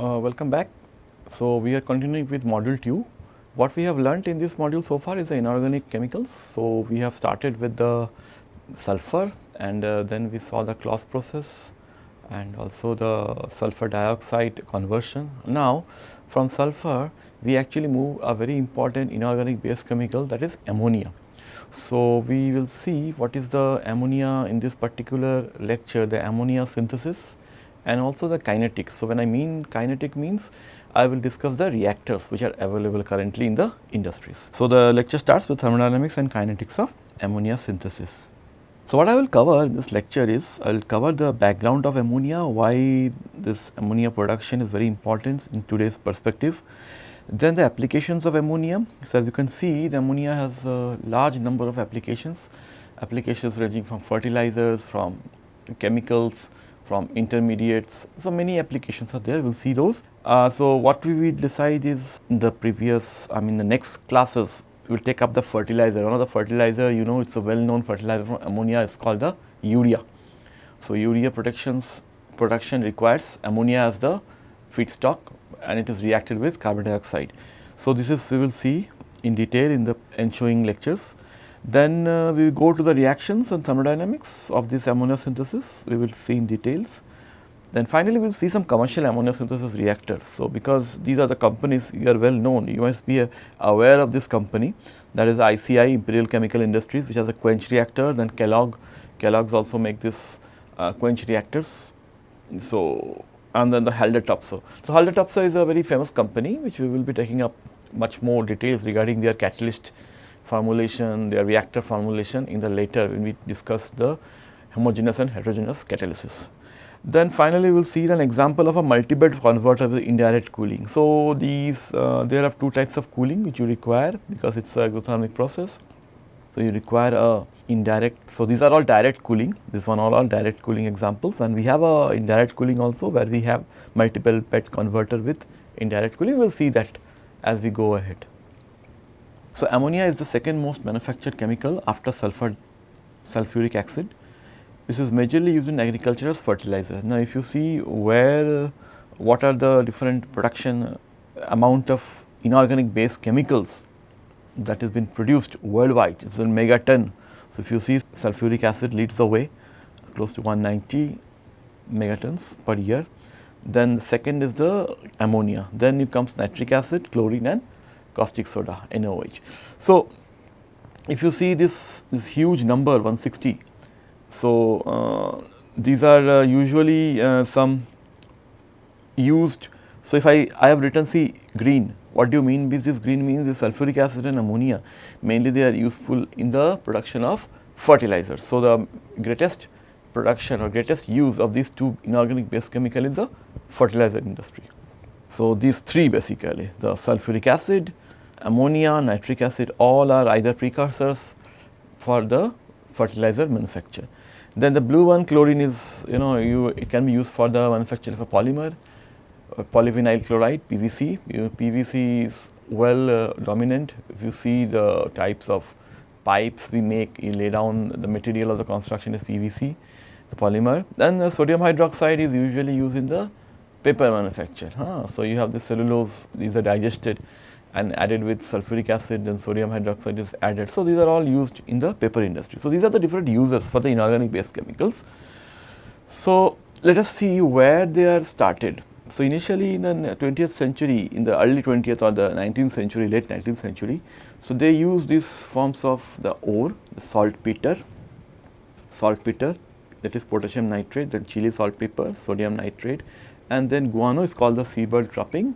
Uh, welcome back. So, we are continuing with module 2. What we have learnt in this module so far is the inorganic chemicals. So, we have started with the sulfur and uh, then we saw the Claus process and also the sulfur dioxide conversion. Now, from sulfur we actually move a very important inorganic base chemical that is ammonia. So, we will see what is the ammonia in this particular lecture the ammonia synthesis and also the kinetics. So, when I mean kinetic means I will discuss the reactors which are available currently in the industries. So, the lecture starts with thermodynamics and kinetics of ammonia synthesis. So, what I will cover in this lecture is I will cover the background of ammonia, why this ammonia production is very important in today's perspective. Then the applications of ammonia. So, as you can see the ammonia has a large number of applications, applications ranging from fertilizers, from chemicals, from intermediates. So, many applications are there, we will see those. Uh, so, what we will decide is the previous, I mean the next classes we will take up the fertilizer. One of the fertilizer you know it is a well known fertilizer from ammonia is called the urea. So, urea protections production requires ammonia as the feedstock and it is reacted with carbon dioxide. So, this is we will see in detail in the ensuing lectures. Then uh, we go to the reactions and thermodynamics of this ammonia synthesis, we will see in details. Then finally, we will see some commercial ammonia synthesis reactors. So, because these are the companies you are well known, you must be uh, aware of this company that is ICI Imperial Chemical Industries which has a quench reactor, then Kellogg, Kellogg's also make this uh, quench reactors. So, and then the Haldor Topsoe. So, Haldor Topsoe is a very famous company which we will be taking up much more details regarding their catalyst formulation, their reactor formulation in the later when we discuss the homogeneous and heterogeneous catalysis. Then finally, we will see an example of a multi-bed converter with indirect cooling. So, these uh, there are two types of cooling which you require because it is a exothermic process. So, you require a indirect. So, these are all direct cooling, this one all are direct cooling examples and we have a indirect cooling also where we have multiple bed converter with indirect cooling. We will see that as we go ahead. So, ammonia is the second most manufactured chemical after sulfur sulfuric acid this is majorly used in agriculture as fertilizer. Now, if you see where what are the different production amount of inorganic base chemicals that has been produced worldwide, it is in megaton. So, if you see sulfuric acid leads the way close to 190 megatons per year. Then the second is the ammonia, then it comes nitric acid, chlorine and caustic soda NaOH. So, if you see this, this huge number 160 so, uh, these are uh, usually uh, some used. So, if I, I have written see green, what do you mean with this green means the sulfuric acid and ammonia mainly they are useful in the production of fertilizers. So, the greatest production or greatest use of these two inorganic base chemical is the fertilizer industry. So, these three basically the sulfuric acid, ammonia, nitric acid all are either precursors for the fertilizer manufacture. Then the blue one chlorine is you know you it can be used for the manufacture of a polymer uh, polyvinyl chloride PVC. You know, PVC is well uh, dominant if you see the types of pipes we make you lay down the material of the construction is PVC the polymer. Then the sodium hydroxide is usually used in the paper manufacture. Huh? So, you have the cellulose these are digested and added with sulfuric acid then sodium hydroxide is added. So, these are all used in the paper industry. So, these are the different uses for the inorganic base chemicals. So, let us see where they are started. So, initially in the 20th century in the early 20th or the 19th century late 19th century. So, they use these forms of the ore the saltpeter, saltpeter that is potassium nitrate then chili saltpeter, sodium nitrate and then guano is called the seabird dropping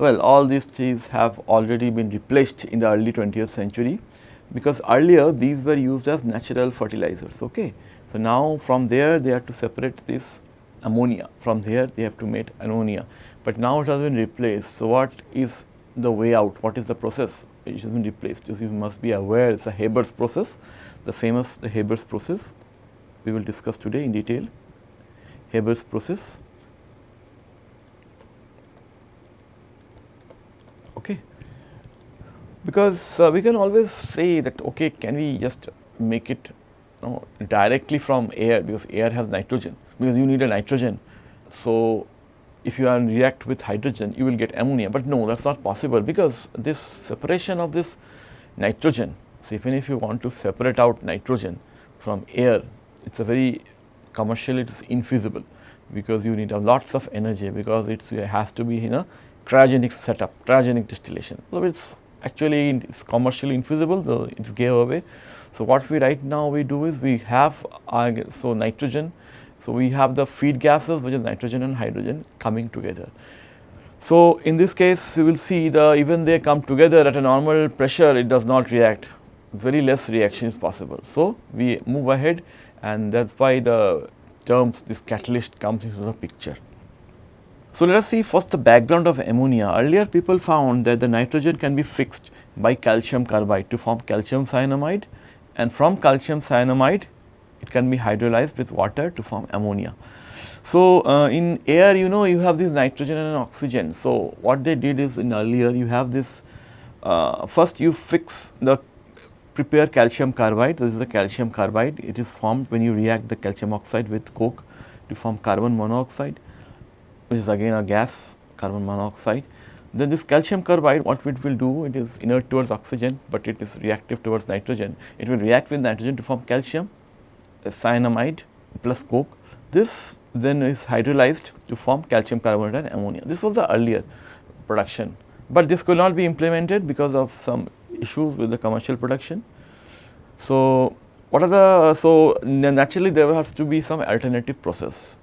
well, all these things have already been replaced in the early 20th century because earlier these were used as natural fertilizers. Okay. So, now from there they have to separate this ammonia, from there they have to make ammonia, but now it has been replaced. So, what is the way out, what is the process? It has been replaced, you must be aware it is a Haber's process, the famous the Haber's process we will discuss today in detail, Haber's process. Okay. Because uh, we can always say that okay can we just make it you know, directly from air because air has nitrogen because you need a nitrogen. So, if you are react with hydrogen you will get ammonia, but no that is not possible because this separation of this nitrogen. So, even if you want to separate out nitrogen from air it is a very commercially it is infeasible because you need a lots of energy because it has to be in a cryogenic setup, cryogenic distillation. So, it is actually it is commercially infeasible so it gave away. So, what we right now we do is we have uh, so nitrogen so, we have the feed gases which is nitrogen and hydrogen coming together. So, in this case you will see the even they come together at a normal pressure it does not react very less reaction is possible. So, we move ahead and that is why the terms this catalyst comes into the picture. So, let us see first the background of ammonia. Earlier people found that the nitrogen can be fixed by calcium carbide to form calcium cyanamide and from calcium cyanamide it can be hydrolyzed with water to form ammonia. So, uh, in air you know you have this nitrogen and oxygen. So, what they did is in earlier you have this uh, first you fix the prepare calcium carbide this is the calcium carbide it is formed when you react the calcium oxide with coke to form carbon monoxide which is again a gas carbon monoxide. Then this calcium carbide what it will do it is inert towards oxygen, but it is reactive towards nitrogen it will react with nitrogen to form calcium uh, cyanamide plus coke. This then is hydrolyzed to form calcium carbonate and ammonia. This was the earlier production, but this could not be implemented because of some issues with the commercial production. So, what are the, so naturally there has to be some alternative process.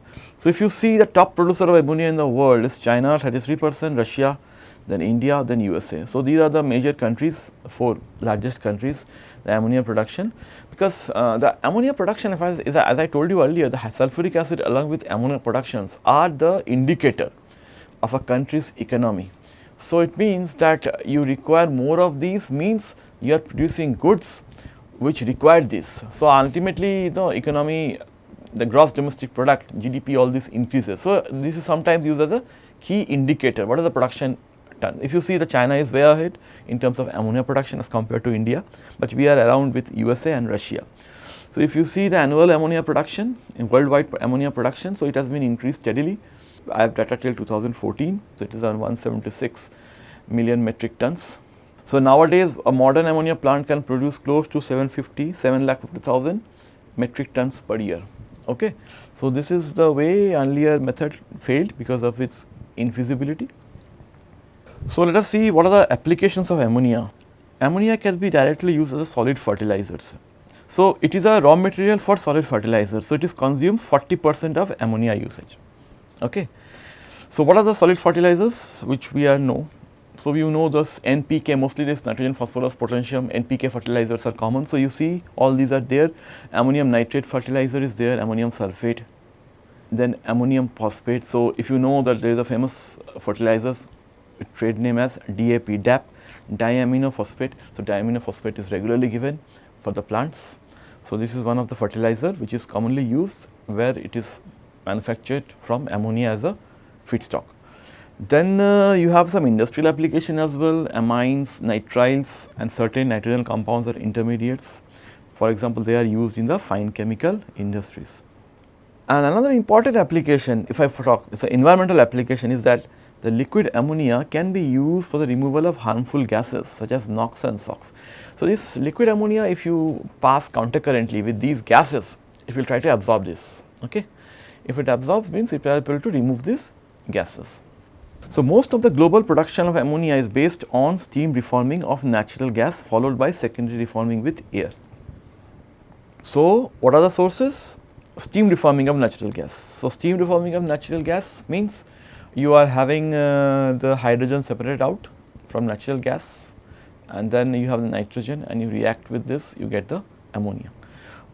So, if you see the top producer of ammonia in the world is China 33 percent, Russia, then India, then USA. So, these are the major countries, four largest countries the ammonia production because uh, the ammonia production I, as I told you earlier the sulfuric acid along with ammonia productions are the indicator of a country's economy. So, it means that you require more of these means you are producing goods which require this. So, ultimately the economy the gross domestic product GDP all this increases. So, this is sometimes used as a key indicator what is the production ton. If you see the China is way ahead in terms of ammonia production as compared to India, but we are around with USA and Russia. So, if you see the annual ammonia production in worldwide ammonia production, so it has been increased steadily. I have data till 2014, so it is around 176 million metric tons. So, nowadays a modern ammonia plant can produce close to 750, 7 lakh 50,000 metric tons per year. Okay. So, this is the way earlier method failed because of its infeasibility. So, let us see what are the applications of ammonia. Ammonia can be directly used as a solid fertilizers. So, it is a raw material for solid fertilizer. So, it is consumes 40 percent of ammonia usage. Okay. So, what are the solid fertilizers which we are know? So, you know this NPK mostly this nitrogen, phosphorus, potassium, NPK fertilizers are common. So, you see all these are there, ammonium nitrate fertilizer is there, ammonium sulphate, then ammonium phosphate. So, if you know that there is a famous fertilizers trade name as DAP, DAP, diaminophosphate. So, diaminophosphate is regularly given for the plants. So, this is one of the fertilizer which is commonly used where it is manufactured from ammonia as a feedstock. Then uh, you have some industrial application as well, amines, nitriles and certain nitrogen compounds are intermediates. For example, they are used in the fine chemical industries. And another important application, if I talk, it is an environmental application is that the liquid ammonia can be used for the removal of harmful gases such as NOx and SOx. So, this liquid ammonia if you pass countercurrently with these gases, it will try to absorb this. Okay? If it absorbs means it will be able to remove these gases. So, most of the global production of ammonia is based on steam reforming of natural gas followed by secondary reforming with air. So, what are the sources? Steam reforming of natural gas. So, steam reforming of natural gas means you are having uh, the hydrogen separated out from natural gas and then you have the nitrogen and you react with this you get the ammonia.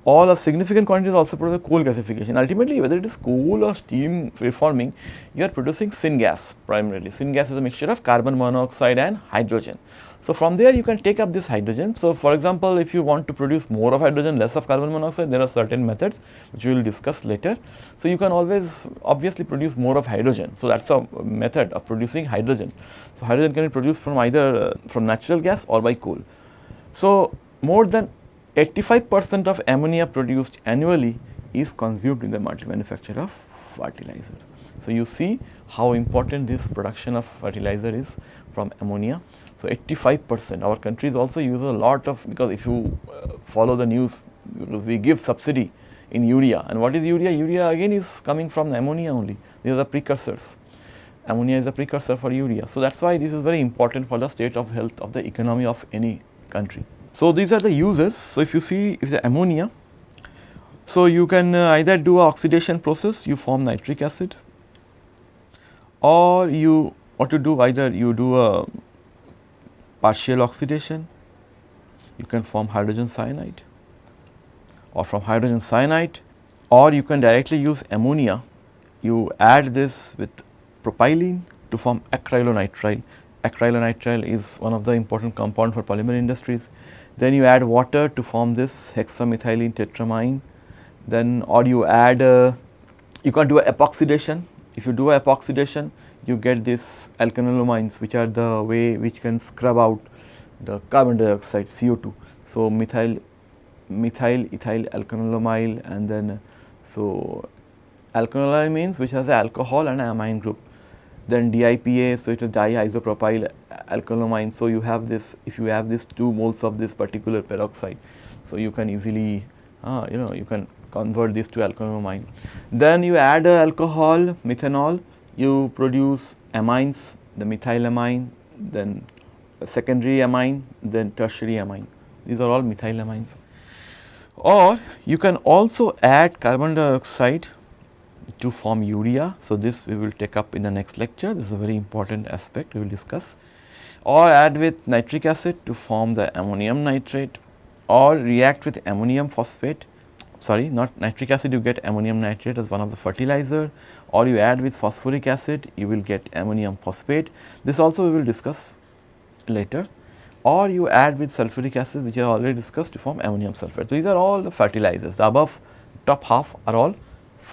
All a significant quantity is also produced by coal gasification. Ultimately whether it is coal or steam reforming you are producing syngas primarily. Syngas is a mixture of carbon monoxide and hydrogen. So, from there you can take up this hydrogen. So, for example, if you want to produce more of hydrogen less of carbon monoxide there are certain methods which we will discuss later. So, you can always obviously produce more of hydrogen. So, that is a method of producing hydrogen. So, hydrogen can be produced from either uh, from natural gas or by coal. So, more than 85 percent of ammonia produced annually is consumed in the manufacture of fertilizers. So, you see how important this production of fertilizer is from ammonia. So, 85 percent our countries also use a lot of because if you uh, follow the news we give subsidy in urea and what is urea? Urea again is coming from ammonia only these are the precursors ammonia is the precursor for urea. So, that is why this is very important for the state of health of the economy of any country. So, these are the uses. So, if you see if the ammonia, so you can uh, either do a oxidation process you form nitric acid or you what you do either you do a partial oxidation you can form hydrogen cyanide or from hydrogen cyanide or you can directly use ammonia you add this with propylene to form acrylonitrile. Acrylonitrile is one of the important compound for polymer industries. Then you add water to form this hexamethylene tetramine. Then or you add uh, you can do a epoxidation. If you do a epoxidation, you get this alkanolamines which are the way which can scrub out the carbon dioxide CO2. So, methyl methyl ethyl alkanolamyl and then so alkanolamine which has the alcohol and amine group then DIPA, so it is diisopropyl alkylamine. So, you have this if you have this 2 moles of this particular peroxide. So, you can easily uh, you know you can convert this to alkylamine. Then you add alcohol methanol you produce amines the methylamine then secondary amine then tertiary amine these are all methylamines. Or you can also add carbon dioxide to form urea. So, this we will take up in the next lecture, this is a very important aspect we will discuss. Or add with nitric acid to form the ammonium nitrate. Or react with ammonium phosphate. Sorry not nitric acid you get ammonium nitrate as one of the fertilizer. Or you add with phosphoric acid you will get ammonium phosphate. This also we will discuss later. Or you add with sulfuric acid which I already discussed to form ammonium sulphate. So, these are all the fertilizers. The above top half are all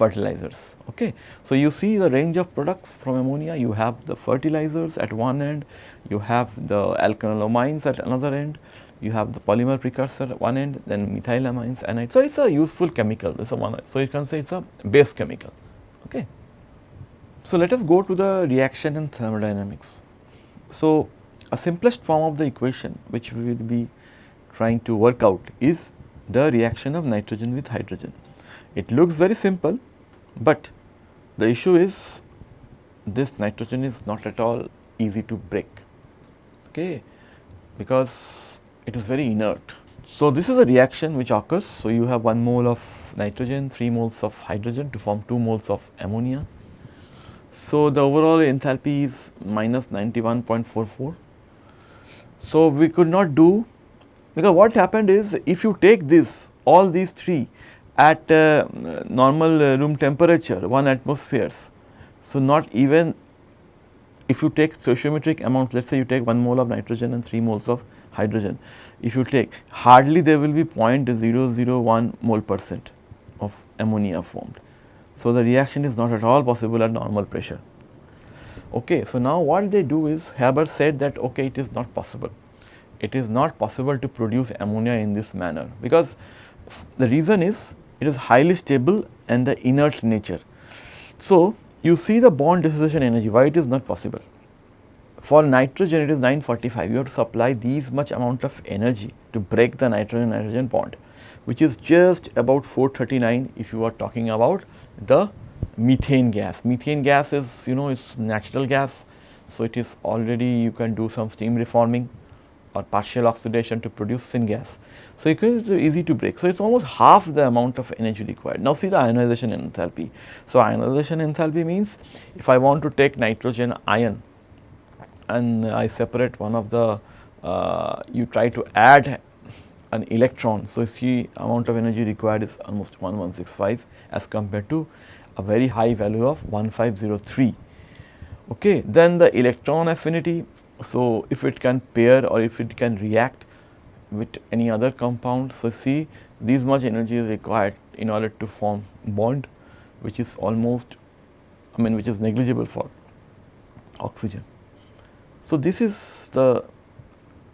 fertilizers. Okay. So, you see the range of products from ammonia, you have the fertilizers at one end, you have the alkanolamines at another end, you have the polymer precursor at one end, then methylamines, anide. So, it is a useful chemical, this is one, so you can say it is a base chemical. Okay. So, let us go to the reaction in thermodynamics. So, a simplest form of the equation which we will be trying to work out is the reaction of nitrogen with hydrogen. It looks very simple, but the issue is this nitrogen is not at all easy to break okay, because it is very inert. So, this is a reaction which occurs. So, you have 1 mole of nitrogen, 3 moles of hydrogen to form 2 moles of ammonia. So, the overall enthalpy is minus 91.44. So, we could not do because what happened is if you take this all these 3 at uh, normal uh, room temperature 1 atmospheres. So, not even if you take stoichiometric amounts let us say you take 1 mole of nitrogen and 3 moles of hydrogen. If you take hardly there will be 0.001 mole percent of ammonia formed. So, the reaction is not at all possible at normal pressure. Okay, so, now what they do is Haber said that okay it is not possible. It is not possible to produce ammonia in this manner because the reason is it is highly stable and the inert nature. So, you see the bond dissociation energy why it is not possible. For nitrogen it is 945 you have to supply these much amount of energy to break the nitrogen nitrogen bond which is just about 439 if you are talking about the methane gas. Methane gas is you know it is natural gas. So, it is already you can do some steam reforming or partial oxidation to produce syngas. So, it is easy to break. So, it is almost half the amount of energy required. Now, see the ionization enthalpy. So, ionization enthalpy means if I want to take nitrogen ion and I separate one of the, uh, you try to add an electron. So, see amount of energy required is almost 1165 as compared to a very high value of 1503. Okay. Then the electron affinity so, if it can pair or if it can react with any other compound. So, see this much energy is required in order to form bond which is almost I mean which is negligible for oxygen. So, this is the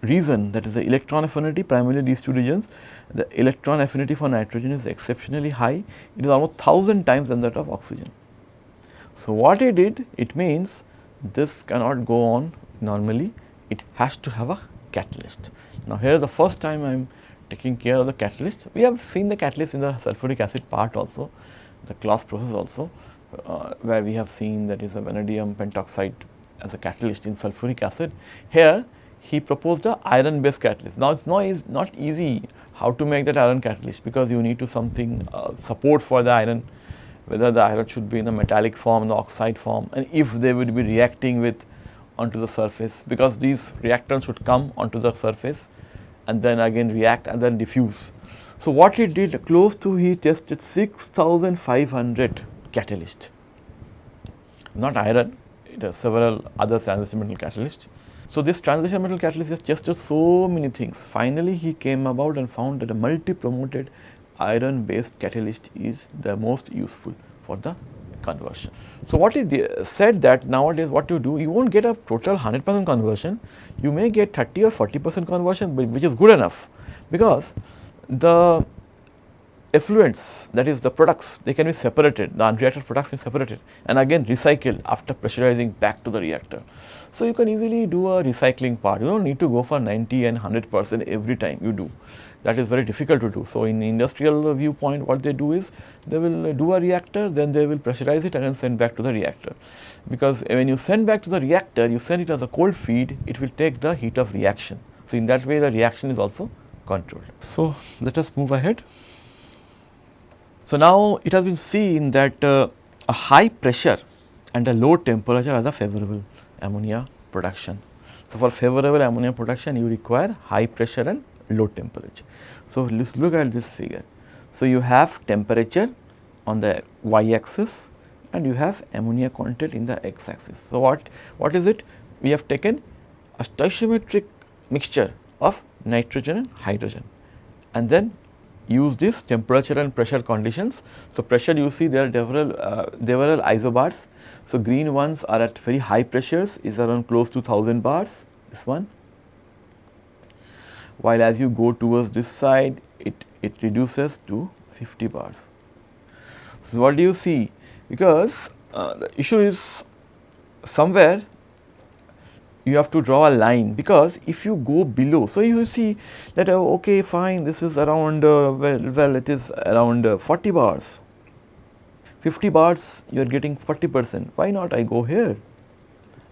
reason that is the electron affinity primarily these two regions the electron affinity for nitrogen is exceptionally high it is almost 1000 times than that of oxygen. So, what he did it means this cannot go on normally it has to have a catalyst. Now, here the first time I am taking care of the catalyst we have seen the catalyst in the sulfuric acid part also the Claus process also uh, where we have seen that is a vanadium pentoxide as a catalyst in sulfuric acid. Here he proposed a iron based catalyst. Now, it is not, not easy how to make that iron catalyst because you need to something uh, support for the iron whether the iron should be in the metallic form, the oxide form and if they would be reacting with onto the surface because these reactants would come onto the surface and then again react and then diffuse. So, what he did close to he tested 6500 catalyst, not iron, it has several other transition metal catalysts. So, this transition metal catalyst has tested so many things. Finally, he came about and found that a multi-promoted iron based catalyst is the most useful for the conversion. So, what he said that nowadays what you do, you not get a total 100 percent conversion, you may get 30 or 40 percent conversion which is good enough. Because the effluents that is the products they can be separated. The unreacted products can be separated and again recycled after pressurizing back to the reactor. So, you can easily do a recycling part. You do not need to go for 90 and 100 percent every time you do that is very difficult to do. So, in industrial viewpoint what they do is they will do a reactor then they will pressurize it and then send back to the reactor because when you send back to the reactor you send it as a cold feed it will take the heat of reaction. So, in that way the reaction is also controlled. So, let us move ahead. So, now it has been seen that uh, a high pressure and a low temperature are the favorable ammonia production. So, for favorable ammonia production you require high pressure and low temperature. So, let us look at this figure. So, you have temperature on the y axis and you have ammonia content in the x axis. So, what, what is it? We have taken a stoichiometric mixture of nitrogen and hydrogen and then use this temperature and pressure conditions. So, pressure you see there are several, uh, several isobars. So, green ones are at very high pressures is around close to 1000 bars this one while as you go towards this side it, it reduces to 50 bars. So, what do you see? Because uh, the issue is somewhere you have to draw a line. Because if you go below. So, you see that uh, okay fine this is around uh, well, well it is around uh, 40 bars. 50 bars you are getting 40 percent. Why not I go here?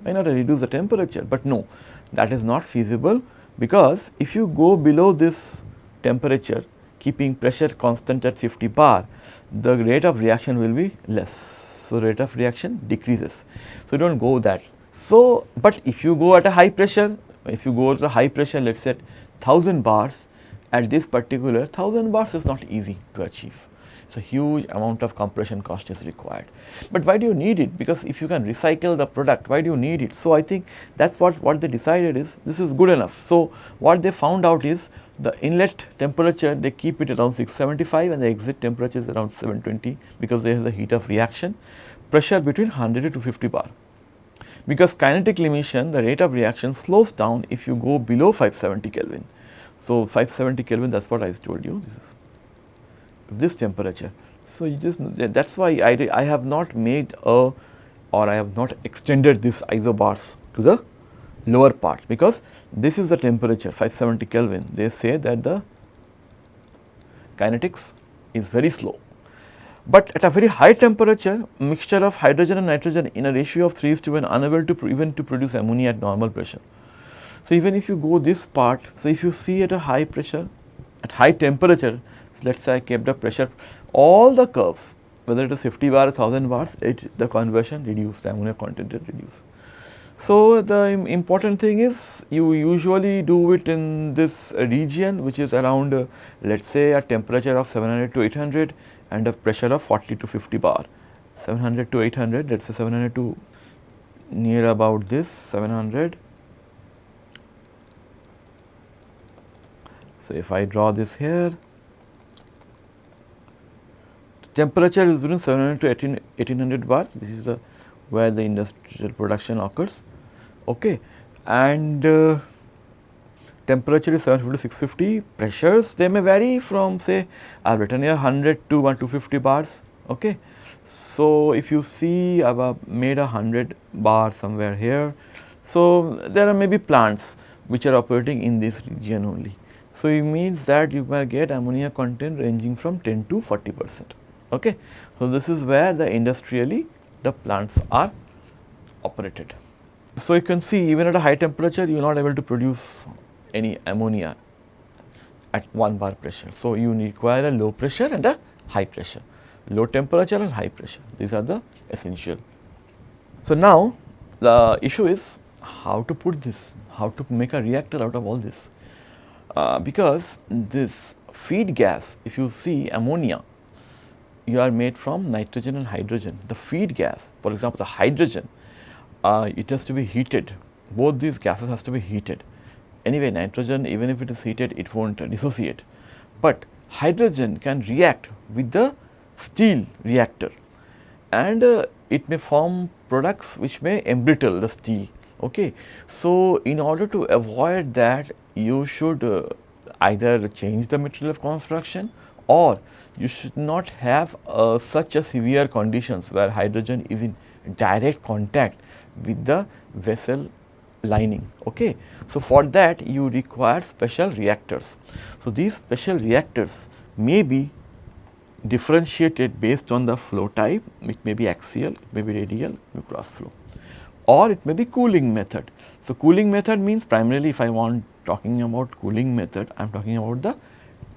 Why not I reduce the temperature? But no that is not feasible because if you go below this temperature keeping pressure constant at 50 bar the rate of reaction will be less. So, rate of reaction decreases. So, do not go that so, but if you go at a high pressure, if you go to a high pressure let us say 1000 bars at this particular 1000 bars is not easy to achieve. So, huge amount of compression cost is required. But why do you need it? Because if you can recycle the product, why do you need it? So, I think that is what, what they decided is this is good enough. So, what they found out is the inlet temperature they keep it around 675 and the exit temperature is around 720 because there is a heat of reaction pressure between 100 to 50 bar because kinetic emission the rate of reaction slows down if you go below 570 Kelvin. So, 570 Kelvin that is what I told you this temperature. So, you just that is why I, I have not made a or I have not extended this isobars to the lower part because this is the temperature 570 Kelvin they say that the kinetics is very slow but at a very high temperature, mixture of hydrogen and nitrogen in a ratio of 3 is to 1 unable to even to produce ammonia at normal pressure. So, even if you go this part, so if you see at a high pressure, at high temperature, let us say I kept the pressure, all the curves, whether it is 50 bar, 1000 bars, it, the conversion reduced, ammonia content reduced. So, the important thing is you usually do it in this region which is around uh, let us say a temperature of 700 to 800 and a pressure of 40 to 50 bar 700 to 800 let us say 700 to near about this 700. So, if I draw this here temperature is between 700 to 18, 1800 bars this is the where the industrial production occurs okay and uh, temperature is 750 to 650 pressures they may vary from say I have written here 100 to 1 250 bars okay So, if you see I have made a 100 bar somewhere here. So, there are maybe plants which are operating in this region only. So, it means that you may get ammonia content ranging from 10 to 40 percent. Okay. So, this is where the industrially the plants are operated. So, you can see even at a high temperature you are not able to produce any ammonia at 1 bar pressure. So, you require a low pressure and a high pressure, low temperature and high pressure these are the essential. So, now the issue is how to put this, how to make a reactor out of all this uh, because this feed gas if you see ammonia you are made from nitrogen and hydrogen. The feed gas for example, the hydrogen uh, it has to be heated both these gases has to be heated. Anyway nitrogen even if it is heated it not dissociate, but hydrogen can react with the steel reactor and uh, it may form products which may embrittle the steel. Okay. So, in order to avoid that you should uh, either change the material of construction or you should not have uh, such a severe conditions where hydrogen is in direct contact with the vessel lining. Okay. So, for that you require special reactors. So, these special reactors may be differentiated based on the flow type, it may be axial, it may be radial, may be cross flow or it may be cooling method. So, cooling method means primarily if I want talking about cooling method, I am talking about the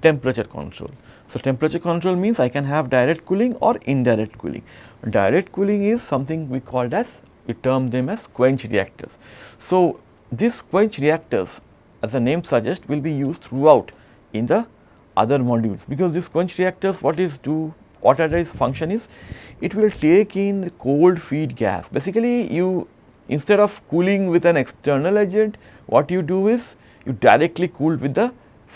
temperature control. So, temperature control means I can have direct cooling or indirect cooling. Direct cooling is something we called as we term them as quench reactors. So, these quench reactors as the name suggests will be used throughout in the other modules because these quench reactors what is do what are its function is it will take in cold feed gas basically you instead of cooling with an external agent what you do is you directly cool with the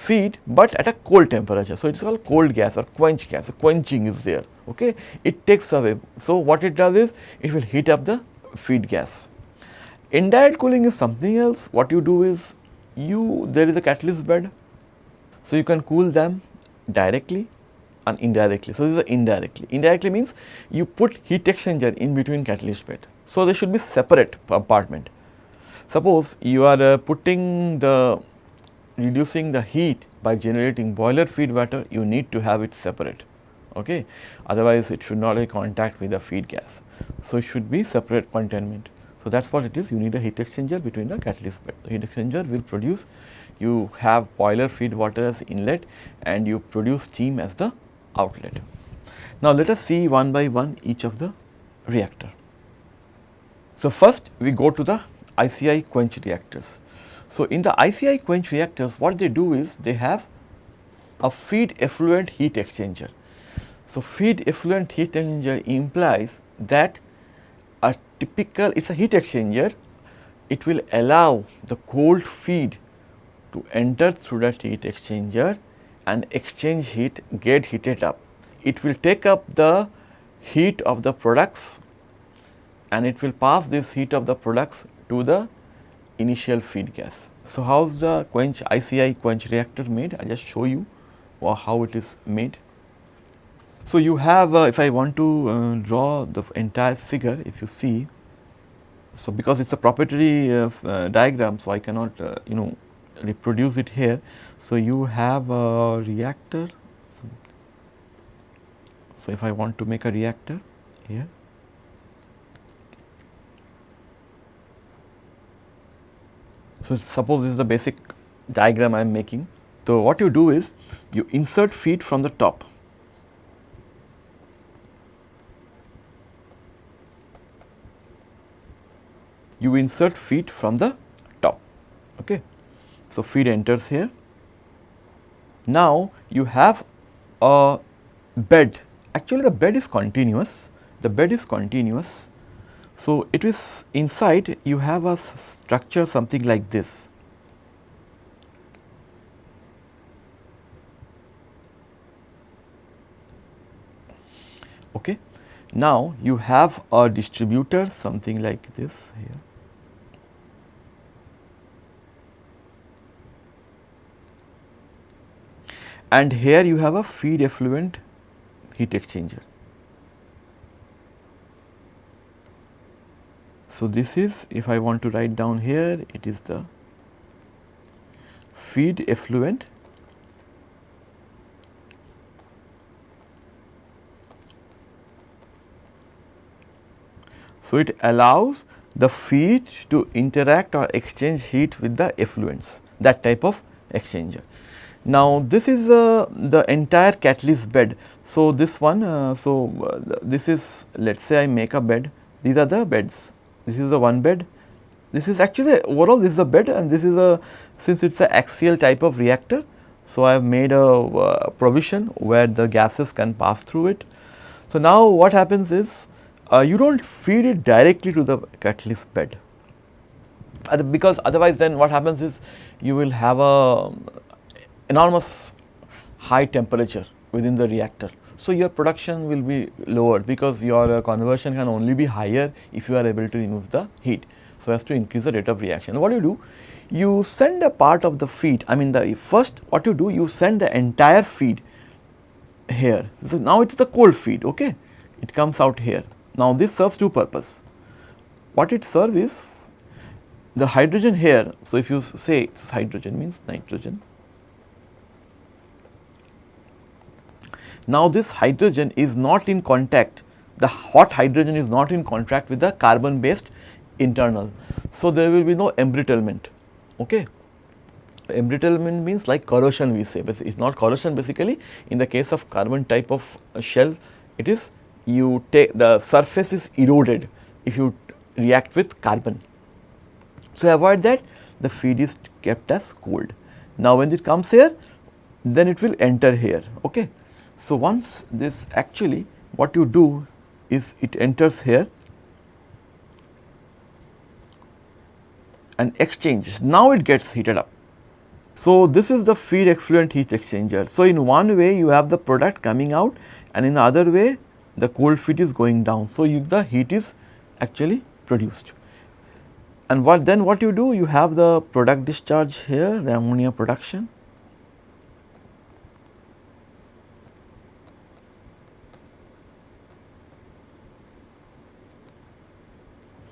feed but at a cold temperature. So, it is called cold gas or quench gas, so quenching is there, okay. It takes away. So, what it does is it will heat up the feed gas. Indirect cooling is something else. What you do is you there is a catalyst bed. So, you can cool them directly and indirectly. So, this is indirectly. Indirectly means you put heat exchanger in between catalyst bed. So, they should be separate compartment. Suppose you are uh, putting the reducing the heat by generating boiler feed water, you need to have it separate. Okay. Otherwise, it should not have contact with the feed gas. So, it should be separate containment. So, that is what it is you need a heat exchanger between the catalyst bed. The heat exchanger will produce you have boiler feed water as inlet and you produce steam as the outlet. Now, let us see one by one each of the reactor. So, first we go to the ICI quench reactors. So, in the ICI quench reactors what they do is they have a feed effluent heat exchanger. So, feed effluent heat exchanger implies that a typical it is a heat exchanger it will allow the cold feed to enter through that heat exchanger and exchange heat get heated up. It will take up the heat of the products and it will pass this heat of the products to the initial feed gas. So, how is the quench ICI quench reactor made? I just show you how it is made. So, you have uh, if I want to uh, draw the entire figure if you see. So, because it is a proprietary uh, uh, diagram, so I cannot uh, you know reproduce it here. So, you have a reactor. So, if I want to make a reactor here. So, suppose this is the basic diagram I am making. So, what you do is you insert feed from the top. You insert feed from the top. Okay. So, feed enters here. Now, you have a bed actually the bed is continuous, the bed is continuous. So, it is inside you have a structure something like this. Okay. Now, you have a distributor something like this here. and here you have a feed effluent heat exchanger. So, this is if I want to write down here it is the feed effluent So, it allows the feed to interact or exchange heat with the effluents that type of exchanger. Now, this is uh, the entire catalyst bed. So, this one uh, so uh, this is let us say I make a bed these are the beds this is the one bed this is actually overall this is a bed and this is a since it is a axial type of reactor. So, I have made a uh, provision where the gases can pass through it. So, now what happens is uh, you do not feed it directly to the catalyst bed uh, because otherwise then what happens is you will have a um, enormous high temperature within the reactor. So, your production will be lowered because your uh, conversion can only be higher if you are able to remove the heat. So, as to increase the rate of reaction. What do you do? You send a part of the feed, I mean the first what you do, you send the entire feed here. So, now it is the cold feed, okay. It comes out here. Now, this serves two purpose. What it serves is the hydrogen here. So, if you say hydrogen means nitrogen. Now, this hydrogen is not in contact, the hot hydrogen is not in contact with the carbon based internal. So, there will be no embrittlement. Okay. Embrittlement means like corrosion we say, it is not corrosion basically in the case of carbon type of shell it is you take the surface is eroded if you react with carbon. So, avoid that the feed is kept as cold. Now, when it comes here then it will enter here. Okay. So, once this actually what you do is it enters here and exchanges. Now, it gets heated up. So, this is the feed effluent heat exchanger. So, in one way you have the product coming out and in the other way the cold feed is going down. So, you, the heat is actually produced. And what then what you do? You have the product discharge here, the ammonia production.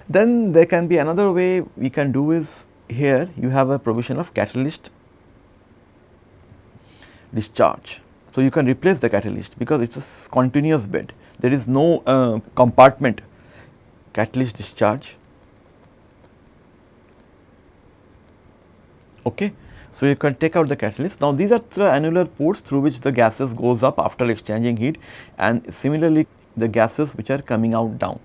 Then there can be another way we can do is here you have a provision of catalyst discharge. So, you can replace the catalyst because it is a continuous bed there is no uh, compartment catalyst discharge. Okay. So, you can take out the catalyst. Now, these are the annular ports through which the gases goes up after exchanging heat and similarly the gases which are coming out down.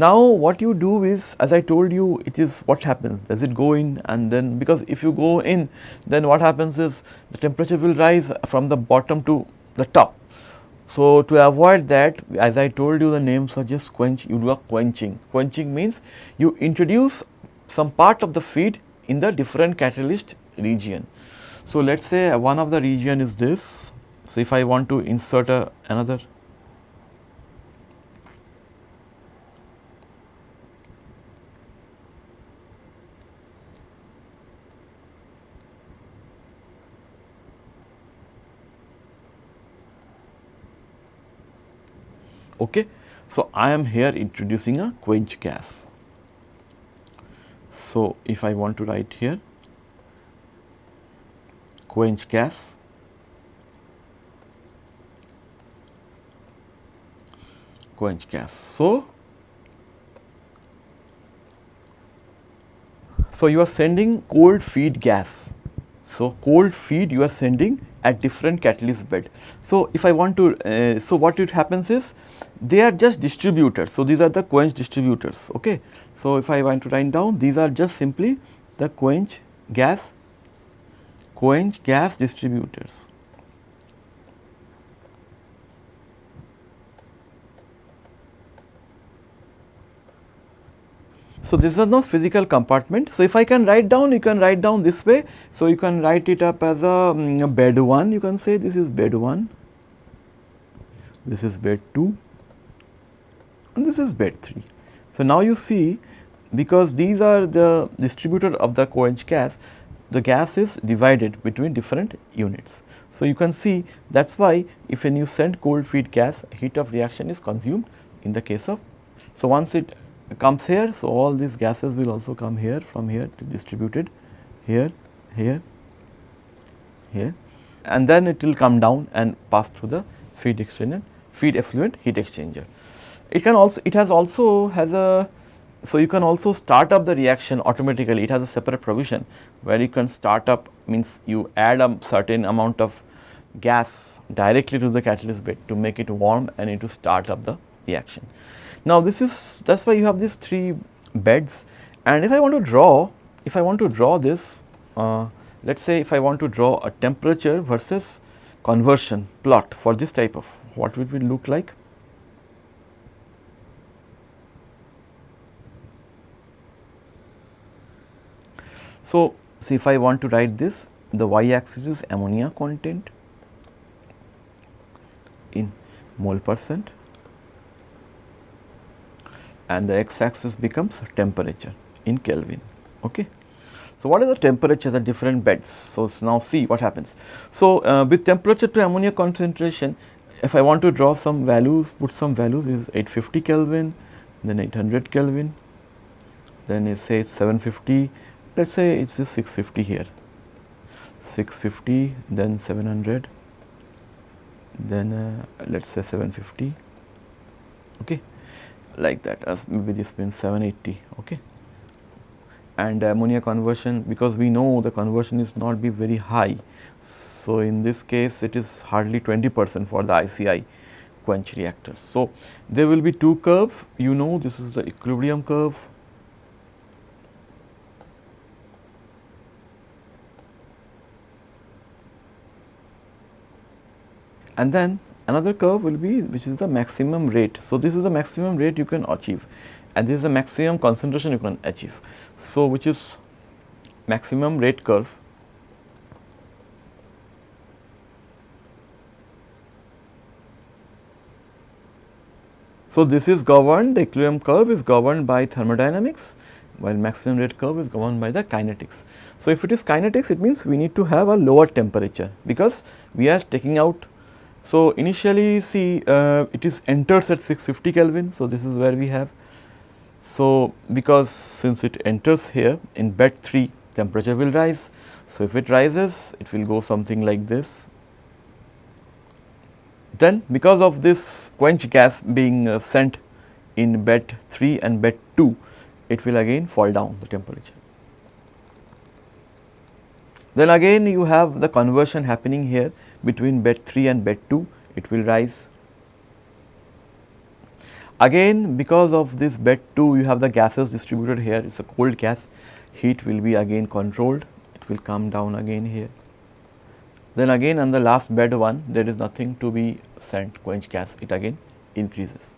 Now, what you do is as I told you it is what happens does it go in and then because if you go in then what happens is the temperature will rise from the bottom to the top so, to avoid that as I told you the name suggests quench you do a quenching. Quenching means you introduce some part of the feed in the different catalyst region. So, let us say one of the region is this. So, if I want to insert a, another Okay. So, I am here introducing a quench gas. So, if I want to write here quench gas quench gas. So, so you are sending cold feed gas. So, cold feed you are sending at different catalyst bed. So, if I want to, uh, so what it happens is they are just distributors. So, these are the quench distributors. Okay. So, if I want to write down these are just simply the quench gas quench gas distributors. So, this is no physical compartment. So, if I can write down, you can write down this way. So, you can write it up as a, um, a bed 1, you can say this is bed 1, this is bed 2 and this is bed 3. So, now you see because these are the distributor of the quench gas, the gas is divided between different units. So, you can see that is why if when you send cold feed gas, heat of reaction is consumed in the case of. So, once it comes here. So, all these gases will also come here from here to distributed here, here, here and then it will come down and pass through the feed exchanger, feed effluent heat exchanger. It can also, it has also has a, so you can also start up the reaction automatically, it has a separate provision where you can start up means you add a certain amount of gas directly to the catalyst bed to make it warm and it to start up the reaction. Now this is, that is why you have these 3 beds and if I want to draw, if I want to draw this, uh, let us say if I want to draw a temperature versus conversion plot for this type of, what would it look like? So, see if I want to write this, the y axis is ammonia content in mole percent and the x axis becomes temperature in Kelvin. Okay. So, what is the temperature at different beds? So, now see what happens. So, uh, with temperature to ammonia concentration, if I want to draw some values, put some values is 850 Kelvin, then 800 Kelvin, then it says 750, let us say it is 650 here, 650, then 700, then uh, let us say 750, okay, like that. As maybe this means 780, okay? And ammonia conversion because we know the conversion is not be very high. So, in this case it is hardly 20 percent for the ICI quench reactors. So, there will be two curves. You know this is the equilibrium curve and then another curve will be which is the maximum rate. So, this is the maximum rate you can achieve and this is the maximum concentration you can achieve. So, which is maximum rate curve So, this is governed the equilibrium curve is governed by thermodynamics while maximum rate curve is governed by the kinetics. So, if it is kinetics it means we need to have a lower temperature because we are taking out. So, initially see uh, it is enters at 650 Kelvin. So, this is where we have so, because since it enters here in bed 3 temperature will rise. So, if it rises it will go something like this. Then because of this quench gas being uh, sent in bed 3 and bed 2 it will again fall down the temperature. Then again you have the conversion happening here between bed 3 and bed 2 it will rise. Again because of this bed 2 you have the gases distributed here. It is a cold gas. Heat will be again controlled. It will come down again here. Then again on the last bed 1 there is nothing to be sent. Quench gas. It again increases.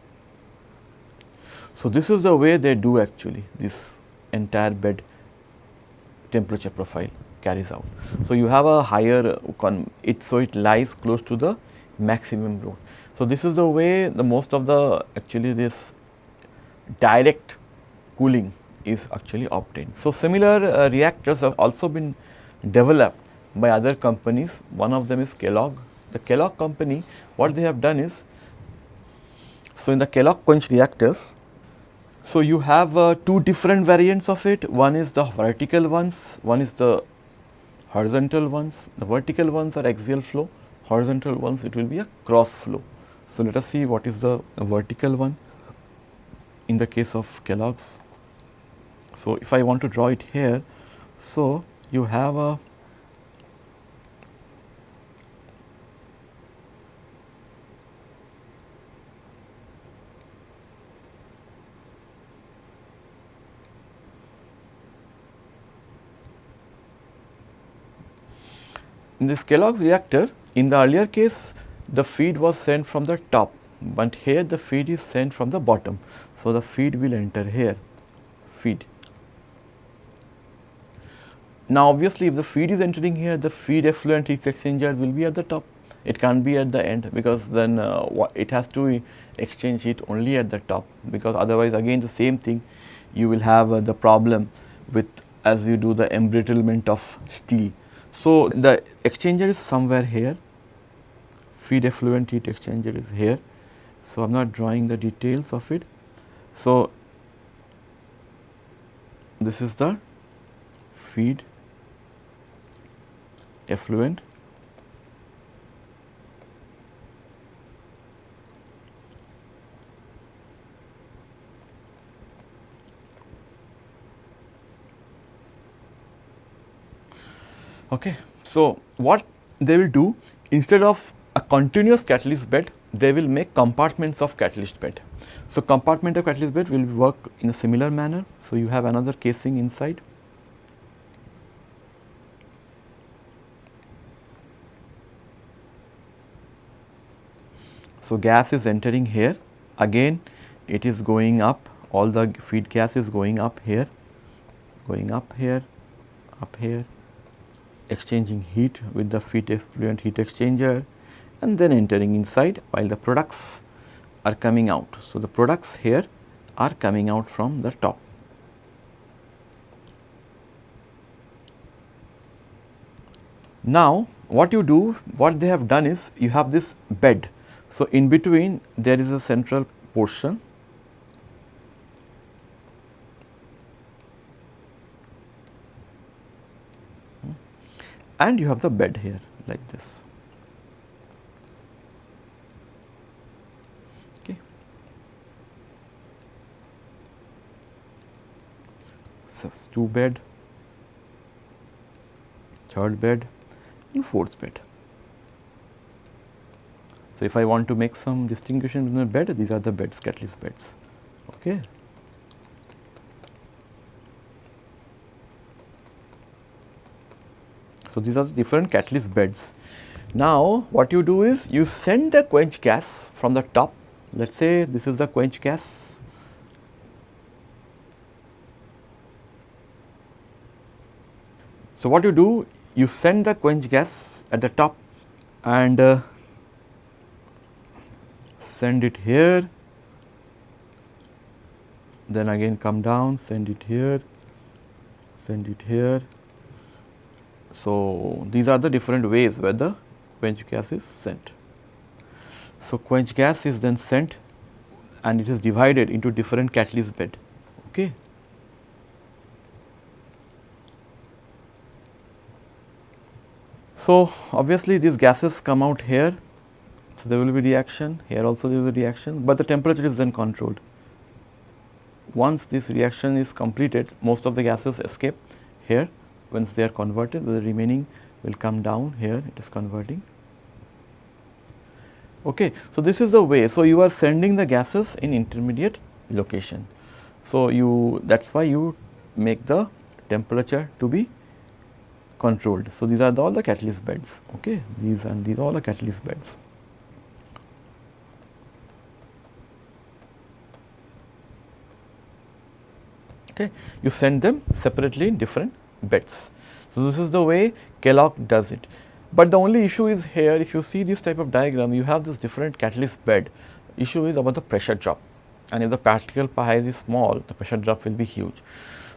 So, this is the way they do actually this entire bed temperature profile carries out. So, you have a higher it so it lies close to the maximum load. So, this is the way the most of the actually this direct cooling is actually obtained. So, similar uh, reactors have also been developed by other companies. One of them is Kellogg. The Kellogg company, what they have done is, so in the Kellogg quench reactors, so you have uh, two different variants of it. One is the vertical ones, one is the horizontal ones. The vertical ones are axial flow, horizontal ones it will be a cross flow. So, let us see what is the vertical one in the case of Kellogg's. So, if I want to draw it here, so you have a in this Kellogg's reactor in the earlier case the feed was sent from the top, but here the feed is sent from the bottom. So, the feed will enter here, feed. Now, obviously, if the feed is entering here, the feed effluent heat exchanger will be at the top. It can't be at the end because then uh, it has to exchange heat only at the top because otherwise again the same thing you will have uh, the problem with as you do the embrittlement of steel. So, the exchanger is somewhere here, feed effluent heat exchanger is here. So, I am not drawing the details of it. So, this is the feed effluent Okay. So, what they will do instead of a continuous catalyst bed, they will make compartments of catalyst bed. So, compartment of catalyst bed will work in a similar manner. So, you have another casing inside. So, gas is entering here again it is going up all the feed gas is going up here going up here up here exchanging heat with the feed effluent heat exchanger and then entering inside while the products are coming out. So, the products here are coming out from the top. Now, what you do, what they have done is you have this bed. So, in between there is a central portion and you have the bed here like this. Okay. So, two bed, third bed and fourth bed. So, if I want to make some distinction between the bed, these are the beds, catalyst beds. Okay. So, these are the different catalyst beds. Now, what you do is you send the quench gas from the top, let us say this is the quench gas. So, what you do, you send the quench gas at the top and uh, send it here, then again come down, send it here, send it here, so, these are the different ways where the quench gas is sent. So, quench gas is then sent and it is divided into different catalyst bed. Okay. So, obviously these gases come out here, so there will be reaction, here also there is a reaction, but the temperature is then controlled. Once this reaction is completed, most of the gases escape here once they are converted the remaining will come down here it is converting. Okay. So, this is the way. So, you are sending the gases in intermediate location. So, you that is why you make the temperature to be controlled. So, these are the, all the catalyst beds okay these and these all the catalyst beds. Okay. You send them separately in different beds. So, this is the way Kellogg does it. But the only issue is here if you see this type of diagram you have this different catalyst bed issue is about the pressure drop and if the particle size is small the pressure drop will be huge.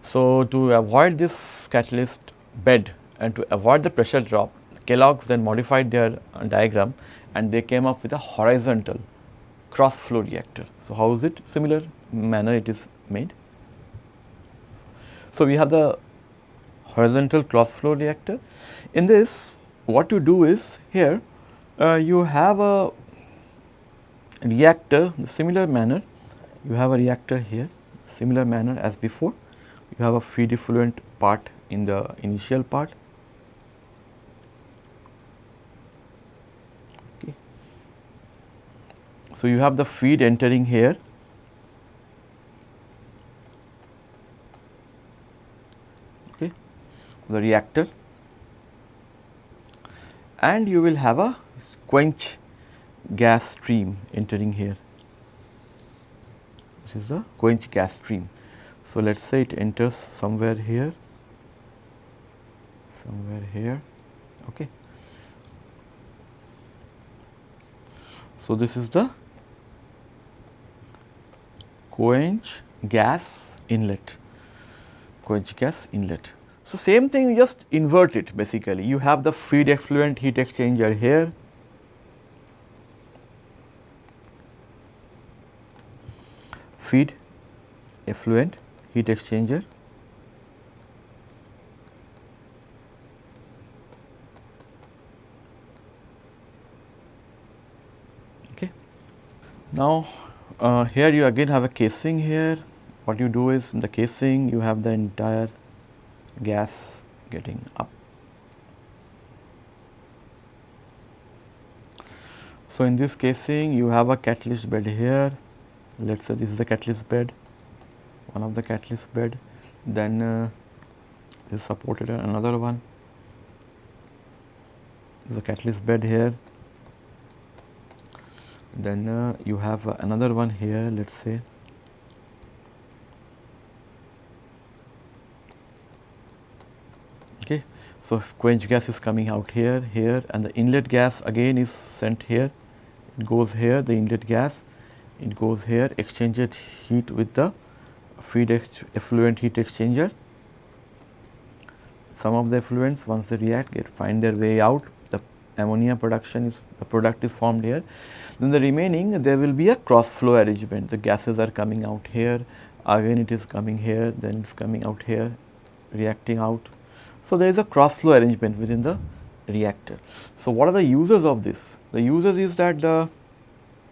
So, to avoid this catalyst bed and to avoid the pressure drop Kellogg's then modified their uh, diagram and they came up with a horizontal cross flow reactor. So, how is it similar manner it is made. So, we have the horizontal cross flow reactor. In this what you do is here uh, you have a reactor in similar manner you have a reactor here similar manner as before you have a feed effluent part in the initial part okay. So, you have the feed entering here the reactor and you will have a quench gas stream entering here. This is the quench gas stream. So, let us say it enters somewhere here, somewhere here. Okay. So, this is the quench gas inlet, quench gas inlet. So, same thing you just invert it basically. You have the feed effluent heat exchanger here. Feed effluent heat exchanger. Okay. Now, uh, here you again have a casing here. What you do is in the casing you have the entire gas getting up. So, in this casing you have a catalyst bed here, let us say this is the catalyst bed, one of the catalyst bed, then uh, is supported another one, this is the catalyst bed here, then uh, you have uh, another one here let us say okay so quench gas is coming out here here and the inlet gas again is sent here. It goes here the inlet gas. It goes here exchanged heat with the feed effluent heat exchanger. Some of the effluents once they react get find their way out. The ammonia production is the product is formed here. Then the remaining there will be a cross flow arrangement. The gases are coming out here, again it is coming here, then it is coming out here, reacting out. So, there is a cross flow arrangement within the reactor. So, what are the uses of this? The uses is that the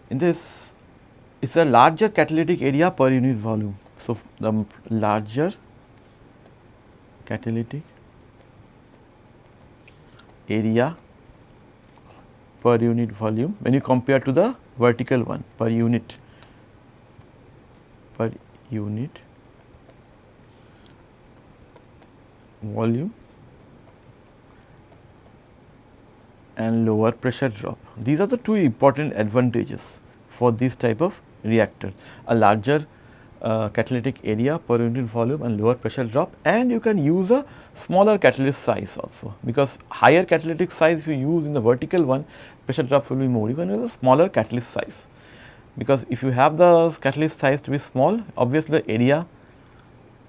in this it's a larger catalytic area per unit volume. So, the larger catalytic area per unit volume when you compare to the vertical one per unit per unit volume and lower pressure drop. These are the two important advantages for this type of reactor. A larger uh, catalytic area per unit volume and lower pressure drop and you can use a smaller catalyst size also because higher catalytic size if you use in the vertical one pressure drop will be more can use a smaller catalyst size because if you have the catalyst size to be small obviously the area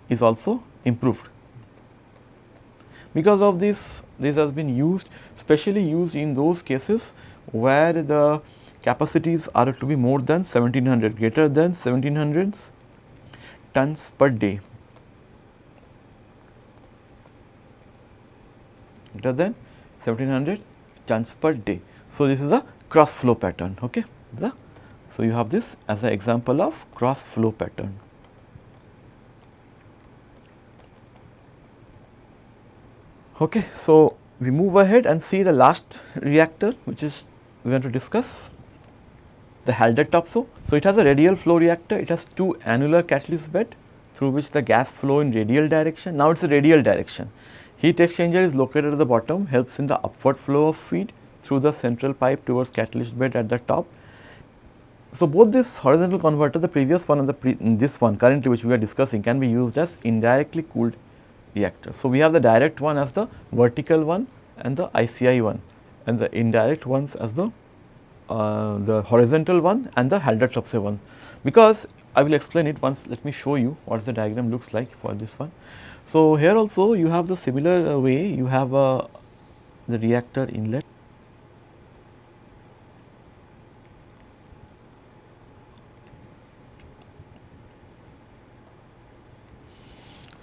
is also improved. Because of this this has been used specially used in those cases where the capacities are to be more than 1700 greater than 1700 tons per day greater than 1700 tons per day. So, this is a cross flow pattern. Okay. The, so, you have this as an example of cross flow pattern. Okay. So, we move ahead and see the last reactor which is we want to discuss the Haldor-Topsoe. So, it has a radial flow reactor, it has two annular catalyst bed through which the gas flow in radial direction. Now, it is a radial direction. Heat exchanger is located at the bottom, helps in the upward flow of feed through the central pipe towards catalyst bed at the top. So, both this horizontal converter, the previous one and the this one currently which we are discussing can be used as indirectly cooled reactor. So, we have the direct one as the vertical one and the ICI one and the indirect ones as the uh, the horizontal one and the Haldor-Topsoe one because I will explain it once let me show you what the diagram looks like for this one. So, here also you have the similar uh, way you have uh, the reactor inlet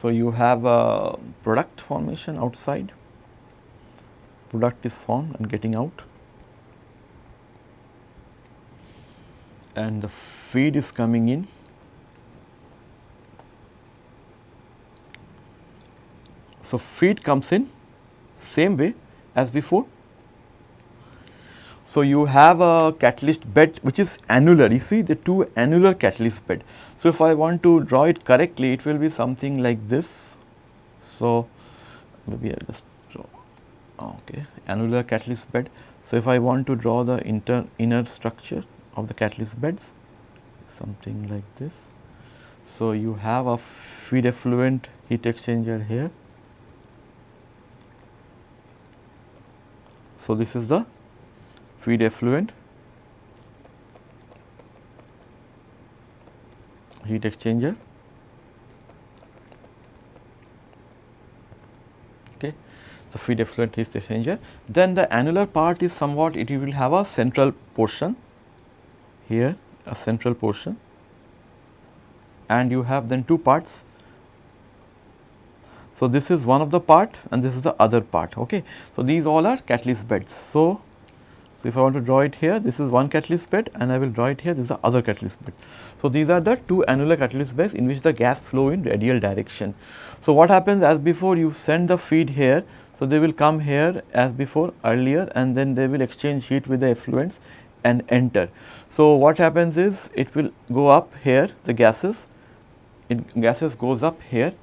So, you have a product formation outside, product is formed and getting out and the feed is coming in. So, feed comes in same way as before. So, you have a catalyst bed which is annular, you see the two annular catalyst bed. So, if I want to draw it correctly, it will be something like this. So, maybe I just draw, ah, okay, annular catalyst bed. So, if I want to draw the inter, inner structure, of the catalyst beds something like this. So, you have a feed effluent heat exchanger here. So, this is the feed effluent heat exchanger. Okay. The feed effluent heat exchanger. Then the annular part is somewhat it will have a central portion here a central portion and you have then two parts. So, this is one of the part and this is the other part. Okay. So, these all are catalyst beds. So, If I want to draw it here, this is one catalyst bed and I will draw it here, this is the other catalyst bed. So, these are the two annular catalyst beds in which the gas flow in radial direction. So, what happens as before you send the feed here, so they will come here as before earlier and then they will exchange heat with the effluents and enter. So, what happens is it will go up here the gases, it gases goes up here.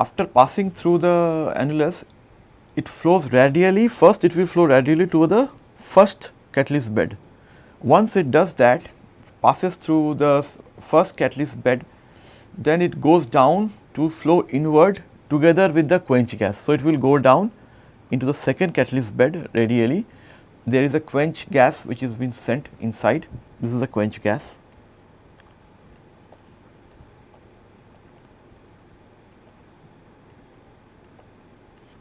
After passing through the annulus, it flows radially, first it will flow radially to the first catalyst bed. Once it does that, passes through the first catalyst bed, then it goes down to flow inward together with the quench gas. So, it will go down into the second catalyst bed radially. There is a quench gas which is been sent inside. This is a quench gas.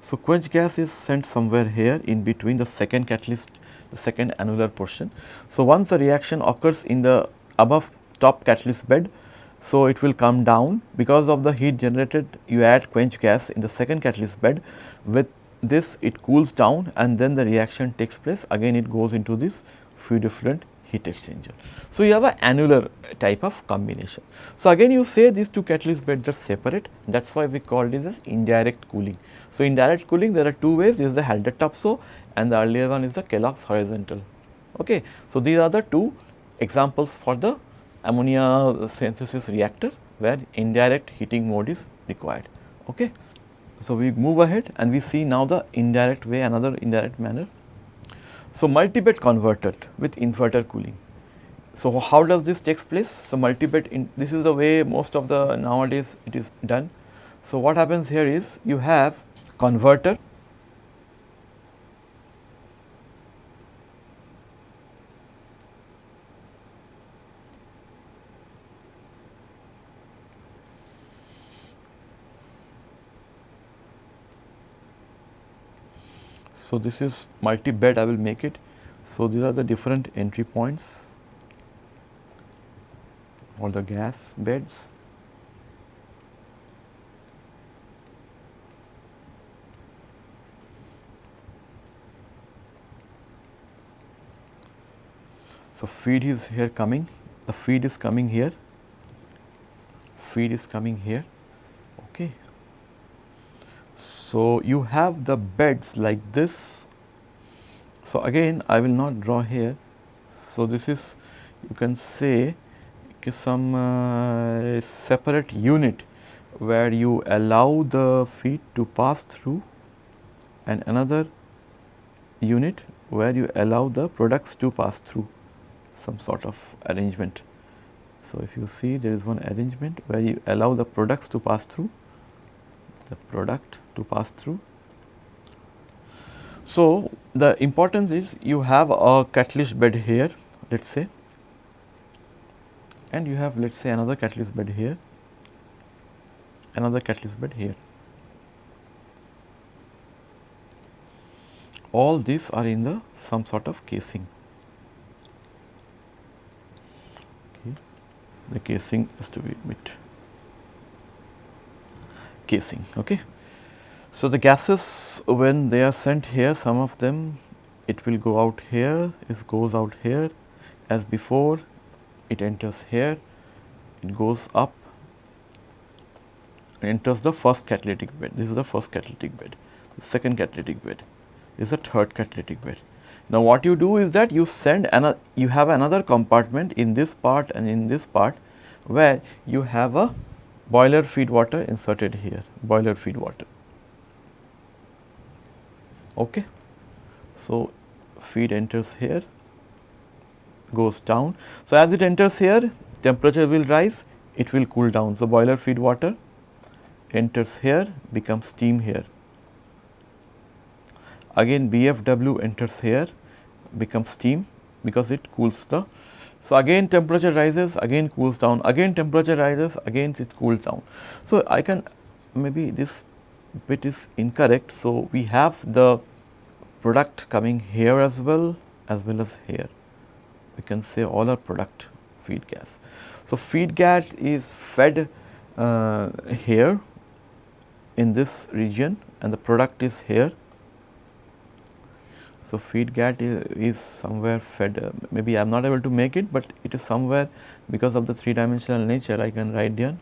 So, quench gas is sent somewhere here in between the second catalyst, the second annular portion. So, once the reaction occurs in the above top catalyst bed, so it will come down. Because of the heat generated you add quench gas in the second catalyst bed. With this it cools down and then the reaction takes place. Again it goes into this feed effluent heat exchanger. So, you have an annular type of combination. So, again you say these two catalyst beds are separate that is why we call this as indirect cooling. So, indirect cooling there are two ways this is the Haldor-Topsoe and the earlier one is the Kellogg's horizontal. Okay. So, these are the two examples for the ammonia synthesis reactor where indirect heating mode is required. Okay. So, we move ahead and we see now the indirect way another indirect manner so, multi-bed converter with inverter cooling. So, how does this takes place? So, multi-bed this is the way most of the nowadays it is done. So, what happens here is you have converter So, this is multi bed I will make it. So, these are the different entry points or the gas beds. So, feed is here coming, the feed is coming here, feed is coming here. So, you have the beds like this. So, again I will not draw here. So, this is you can say some uh, separate unit where you allow the feed to pass through and another unit where you allow the products to pass through some sort of arrangement. So, if you see there is one arrangement where you allow the products to pass through the product to pass through. So, the importance is you have a catalyst bed here let us say and you have let us say another catalyst bed here, another catalyst bed here. All these are in the some sort of casing. Okay. The casing has to be bit casing. Okay. So, the gases when they are sent here some of them it will go out here, it goes out here as before it enters here, it goes up enters the first catalytic bed. This is the first catalytic bed, the second catalytic bed, this is the third catalytic bed. Now, what you do is that you send you have another compartment in this part and in this part where you have a boiler feed water inserted here, boiler feed water. Okay. So, feed enters here, goes down. So, as it enters here, temperature will rise, it will cool down. So, boiler feed water enters here, becomes steam here. Again BFW enters here, becomes steam because it cools the. So, again temperature rises, again cools down, again temperature rises, again it cools down. So, I can maybe this bit is incorrect. So, we have the product coming here as well as well as here. We can say all our product feed gas. So, feed gas is fed uh, here in this region and the product is here. So, feed gas is, is somewhere fed uh, maybe I am not able to make it, but it is somewhere because of the 3 dimensional nature I can write down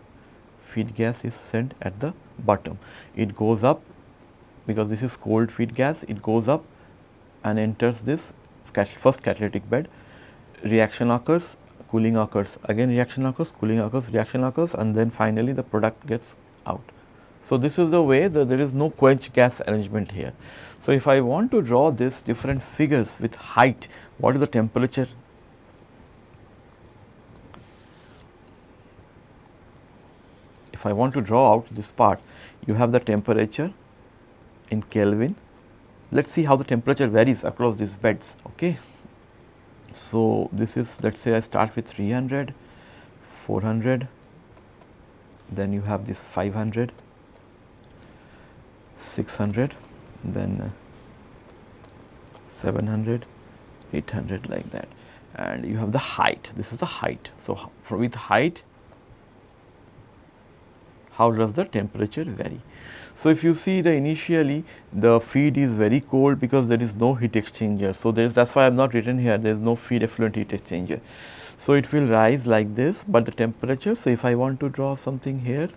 feed gas is sent at the bottom. It goes up because this is cold feed gas, it goes up and enters this first catalytic bed, reaction occurs, cooling occurs, again reaction occurs, cooling occurs, reaction occurs and then finally the product gets out. So, this is the way that there is no quench gas arrangement here. So, if I want to draw this different figures with height, what is the temperature? I want to draw out this part, you have the temperature in Kelvin. Let us see how the temperature varies across these beds. Okay. So, this is let us say I start with 300, 400, then you have this 500, 600, then uh, 700, 800 like that and you have the height, this is the height. So, with height how does the temperature vary. So, if you see the initially the feed is very cold because there is no heat exchanger. So, there is that is why I have not written here there is no feed effluent heat exchanger. So, it will rise like this, but the temperature. So, if I want to draw something here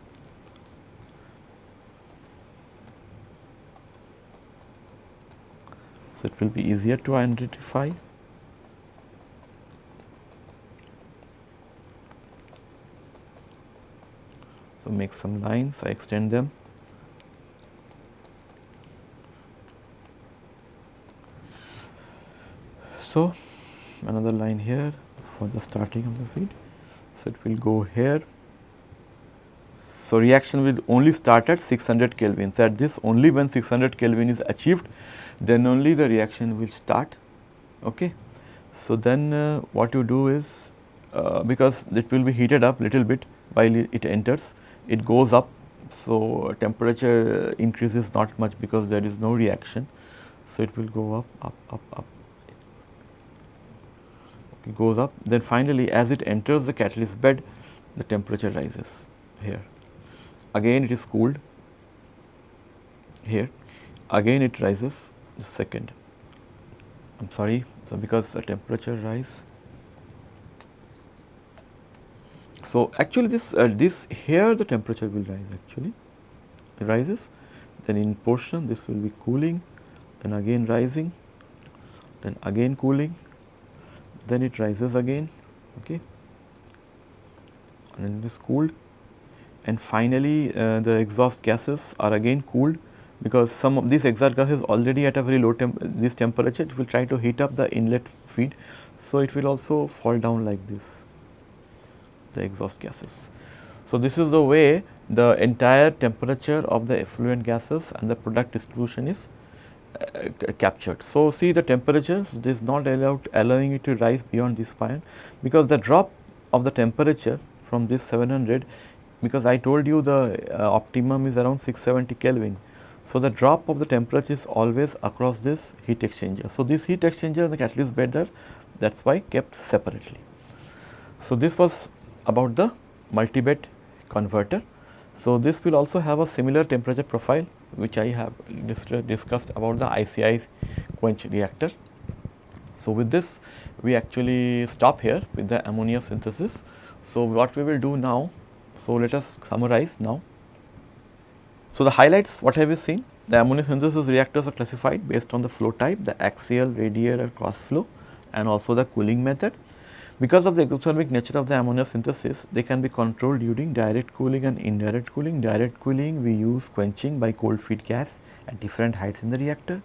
So, it will be easier to identify. So, make some lines, I extend them. So, another line here for the starting of the feed. So, it will go here. So, reaction will only start at 600 Kelvin. So, at this only when 600 Kelvin is achieved, then only the reaction will start. Okay. So, then uh, what you do is uh, because it will be heated up little bit while it enters, it goes up. So, temperature increases not much because there is no reaction. So, it will go up, up, up, up. It goes up. Then finally, as it enters the catalyst bed, the temperature rises here. Again, it is cooled here. Again, it rises the second. I am sorry, so because the temperature rise. So, actually this uh, this here the temperature will rise actually. It rises then in portion this will be cooling then again rising then again cooling then it rises again okay. And then it is cooled. And finally uh, the exhaust gases are again cooled because some of these exhaust gases already at a very low temp this temperature it will try to heat up the inlet feed. So, it will also fall down like this the exhaust gases. So, this is the way the entire temperature of the effluent gases and the product distribution is uh, captured. So, see the temperature this is not allowed allowing it to rise beyond this point because the drop of the temperature from this 700 because I told you the uh, optimum is around 670 Kelvin so, the drop of the temperature is always across this heat exchanger. So, this heat exchanger and the catalyst bed are that is why kept separately. So, this was about the multi-bed converter. So, this will also have a similar temperature profile which I have dis discussed about the ICI quench reactor. So, with this we actually stop here with the ammonia synthesis. So, what we will do now, so let us summarize now. So, the highlights what have we seen? The ammonia synthesis reactors are classified based on the flow type, the axial, radial cross flow and also the cooling method. Because of the exothermic nature of the ammonia synthesis, they can be controlled during direct cooling and indirect cooling. Direct cooling we use quenching by cold feed gas at different heights in the reactor.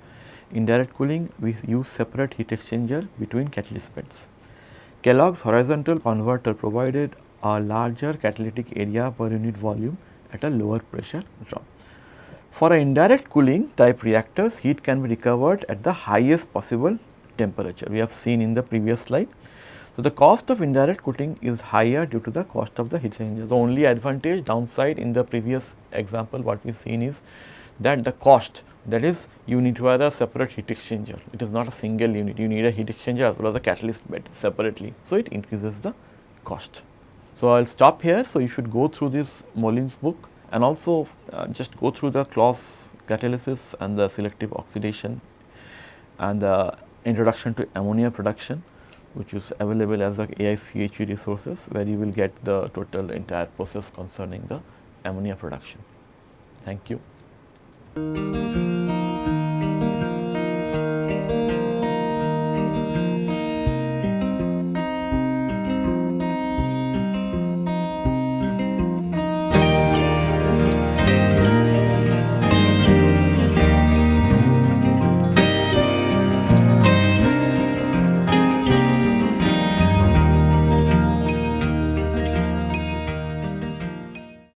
Indirect cooling we use separate heat exchanger between catalyst beds. Kellogg's horizontal converter provided a larger catalytic area per unit volume at a lower pressure drop. For indirect cooling type reactors, heat can be recovered at the highest possible temperature. We have seen in the previous slide. So, the cost of indirect cooling is higher due to the cost of the heat exchanger. The only advantage downside in the previous example what we have seen is that the cost that is you need to have a separate heat exchanger. It is not a single unit. You need a heat exchanger as well as a catalyst bed separately. So, it increases the cost. So, I will stop here. So, you should go through this Moulijn's book and also uh, just go through the Claus catalysis and the selective oxidation and the introduction to ammonia production which is available as the AICHE resources where you will get the total entire process concerning the ammonia production. Thank you.